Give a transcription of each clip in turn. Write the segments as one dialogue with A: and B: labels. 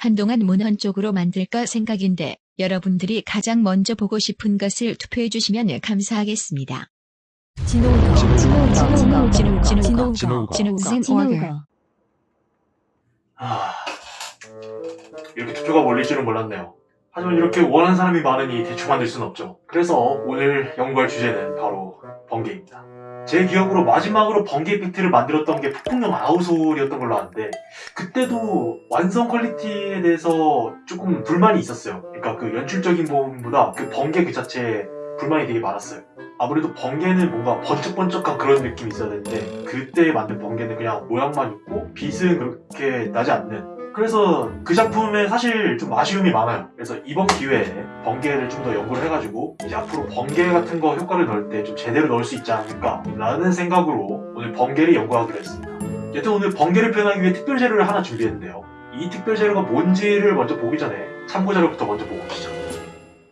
A: 한동안 문헌 쪽으로 만들까 생각인데 여러분들이 가장 먼저 보고 싶은 것을 투표해 주시면 감사하겠습니다.
B: 아, 이렇게 투표가 몰릴 줄은 몰랐네요. 하지만 이렇게 원하는 사람이 많으니 대충 만들 수는 없죠. 그래서 오늘 연구할 주제는 바로 번개입니다. 제 기억으로 마지막으로 번개 이펙트를 만들었던 게 폭풍령 아우솔이었던 걸로 아는데 그때도 완성 퀄리티에 대해서 조금 불만이 있었어요. 그러니까 그 연출적인 부분보다 그 번개 그 자체에 불만이 되게 많았어요. 아무래도 번개는 뭔가 번쩍번쩍한 그런 느낌이 있어야 되는데 그때 만든 번개는 그냥 모양만 있고 빛은 그렇게 나지 않는 그래서 그 작품에 사실 좀 아쉬움이 많아요. 그래서 이번 기회에 번개를 좀 더 연구를 해가지고 이제 앞으로 번개 같은 거 효과를 넣을 때 좀 제대로 넣을 수 있지 않을까 라는 생각으로 오늘 번개를 연구하기로 했습니다. 여튼 오늘 번개를 표현하기 위해 특별 재료를 하나 준비했는데요. 이 특별 재료가 뭔지를 먼저 보기 전에 참고 자료부터 먼저 보고 오시죠.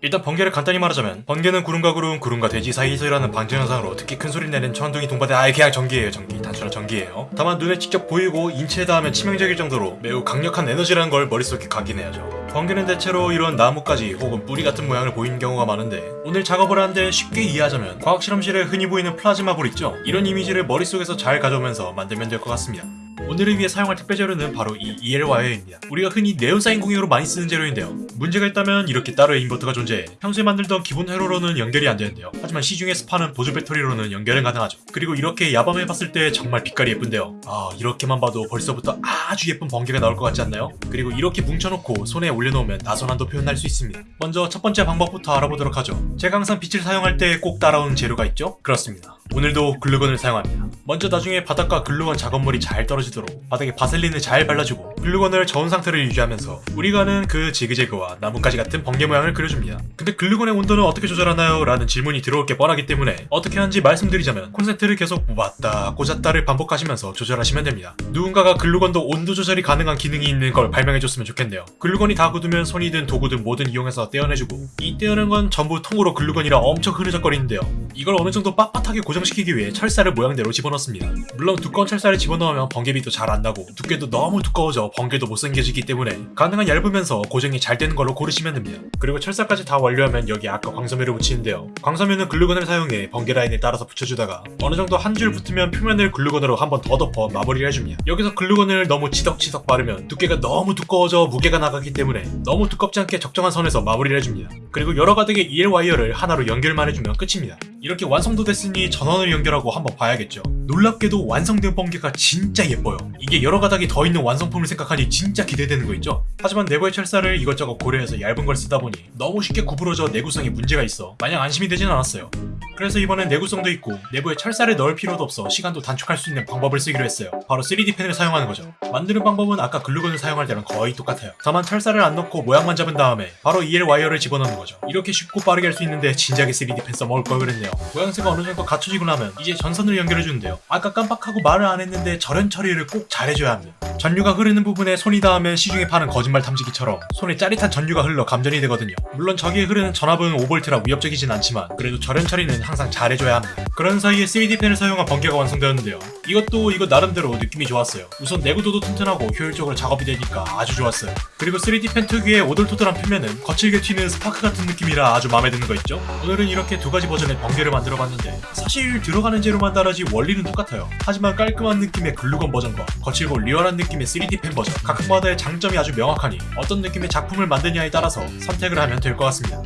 C: 일단 번개를 간단히 말하자면 번개는 구름과 구름, 구름과 대지 사이에서 일어나는 방전 현상으로 특히 큰 소리 내는 천둥이 동반된 아예 그냥 전기예요. 전기 단순한 전기예요. 다만 눈에 직접 보이고 인체에 닿으면 치명적일 정도로 매우 강력한 에너지라는 걸 머릿속에 각인해야죠. 번개는 대체로 이런 나뭇가지 혹은 뿌리 같은 모양을 보이는 경우가 많은데 오늘 작업을 하는데 쉽게 이해하자면 과학 실험실에 흔히 보이는 플라즈마 불 있죠? 이런 이미지를 머릿속에서 잘 가져오면서 만들면 될 것 같습니다 오늘을 위해 사용할 특별 재료는 바로 이 EL 와이어입니다. 우리가 흔히 네온사인 공유로 많이 쓰는 재료인데요. 문제가 있다면 이렇게 따로의 인버터가 존재해 평소에 만들던 기본 회로로는 연결이 안 되는데요. 하지만 시중에서 파는 보조 배터리로는 연결은 가능하죠. 그리고 이렇게 야밤에 봤을 때 정말 빛깔이 예쁜데요. 아 이렇게만 봐도 벌써부터 아주 예쁜 번개가 나올 것 같지 않나요? 그리고 이렇게 뭉쳐놓고 손에 올려놓으면 나선함도 표현할 수 있습니다. 먼저 첫 번째 방법부터 알아보도록 하죠. 제가 항상 빛을 사용할 때 꼭 따라오는 재료가 있죠? 그렇습니다. 오늘도 글루건을 사용합니다. 먼저 나중에 바닥과 글루건 작업물이 잘 떨어지도록 바닥에 바셀린을 잘 발라주고 글루건을 저온 상태를 유지하면서 우리가 아는 그 지그재그와 나뭇가지 같은 번개 모양을 그려줍니다. 근데 글루건의 온도는 어떻게 조절하나요? 라는 질문이 들어올 게 뻔하기 때문에 어떻게 하는지 말씀드리자면 콘센트를 계속 뽑았다 꽂았다를 반복하시면서 조절하시면 됩니다. 누군가가 글루건도 온도 조절이 가능한 기능이 있는 걸 발명해줬으면 좋겠네요. 글루건이 다 굳으면 손이든 도구든 뭐든 이용해서 떼어내주고 이 떼어낸 건 전부 통으로 글루건이라 엄청 흐느적거리는데요. 이걸 어느 정도 빳빳하게 고정 시키기 위해 철사를 모양대로 집어넣습니다. 물론 두꺼운 철사를 집어넣으면 번개빛도 잘 안 나고 두께도 너무 두꺼워져 번개도 못생겨지기 때문에 가능한 얇으면서 고정이 잘 되는 걸로 고르시면 됩니다. 그리고 철사까지 다 완료하면 여기 아까 광섬유를 붙이는데요. 광섬유는 글루건을 사용해 번개 라인에 따라서 붙여주다가 어느 정도 한 줄 붙으면 표면을 글루건으로 한 번 더 덮어 마무리를 해줍니다. 여기서 글루건을 너무 치덕치덕 바르면 두께가 너무 두꺼워져 무게가 나가기 때문에 너무 두껍지 않게 적정한 선에서 마무리를 해줍니다. 그리고 여러 가닥의 EL 와이어를 하나로 연결만 해주면 끝입니다. 이렇게 완성도 됐으니 전원을 연결하고 한번 봐야겠죠. 놀랍게도 완성된 번개가 진짜 예뻐요. 이게 여러 가닥이 더 있는 완성품을 생각하니 진짜 기대되는 거 있죠? 하지만 내부의 철사를 이것저것 고려해서 얇은 걸 쓰다 보니 너무 쉽게 구부러져 내구성에 문제가 있어 마냥 안심이 되진 않았어요. 그래서 이번엔 내구성도 있고 내부에 철사를 넣을 필요도 없어 시간도 단축할 수 있는 방법을 쓰기로 했어요. 바로 3D 펜을 사용하는 거죠. 만드는 방법은 아까 글루건을 사용할 때랑 거의 똑같아요. 다만 철사를 안 넣고 모양만 잡은 다음에 바로 EL 와이어를 집어넣는 거죠. 이렇게 쉽고 빠르게 할 수 있는데 진작에 3D 펜 써먹을 걸 그랬네요. 모양새가 어느 정도 갖춰지고 나면 이제 전선을 연결해 주는데요. 아까 깜빡하고 말을 안 했는데 절연 처리를 꼭 잘해줘야 합니다. 전류가 흐르는 부분에 손이 닿으면 시중에 파는 거짓말 탐지기처럼 손에 짜릿한 전류가 흘러 감전이 되거든요. 물론 저기에 흐르는 전압은 5V라 위협적이진 않지만 그래도 절연 처리는 항상 잘해줘야 합니다. 그런 사이에 3D펜을 사용한 번개가 완성되었는데요. 이것도 이것 나름대로 느낌이 좋았어요. 우선 내구도도 튼튼하고 효율적으로 작업이 되니까 아주 좋았어요. 그리고 3D펜 특유의 오돌토돌한 표면은 거칠게 튀는 스파크 같은 느낌이라 아주 마음에 드는 거 있죠? 오늘은 이렇게 두 가지 버전의 번개를 만들어봤는데 사실 들어가는 재료만 다르지 원리는 똑같아요. 하지만 깔끔한 느낌의 글루건 버전과 거칠고 리얼한 느낌의 3D펜 버전 각각마다의 장점이 아주 명확하니 어떤 느낌의 작품을 만드냐에 따라서 선택을 하면 될 것 같습니다.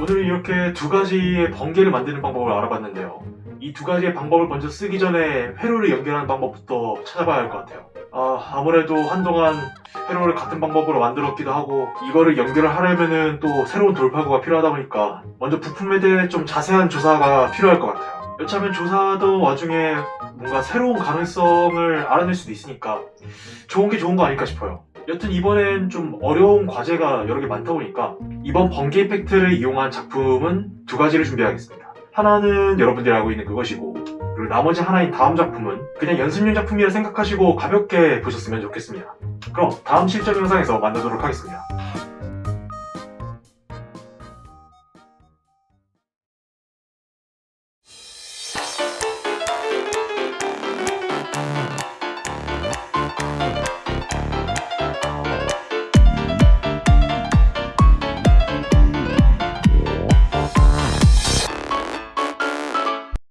B: 오늘은 이렇게 두 가지의 번개를 만드는 방법을 알아봤는데요. 이 두 가지의 방법을 먼저 쓰기 전에 회로를 연결하는 방법부터 찾아봐야 할 것 같아요. 아, 아무래도 한동안 회로를 같은 방법으로 만들었기도 하고 이거를 연결을 하려면은 또 새로운 돌파구가 필요하다 보니까 먼저 부품에 대해 좀 자세한 조사가 필요할 것 같아요. 여차하면 조사하던 와중에 뭔가 새로운 가능성을 알아낼 수도 있으니까 좋은 게 좋은 거 아닐까 싶어요. 여튼 이번엔 좀 어려운 과제가 여러 개 많다 보니까 이번 번개 이펙트를 이용한 작품은 두 가지를 준비하겠습니다. 하나는 여러분들이 알고 있는 그것이고 그리고 나머지 하나인 다음 작품은 그냥 연습용 작품이라 생각하시고 가볍게 보셨으면 좋겠습니다. 그럼 다음 실전 영상에서 만나도록 하겠습니다.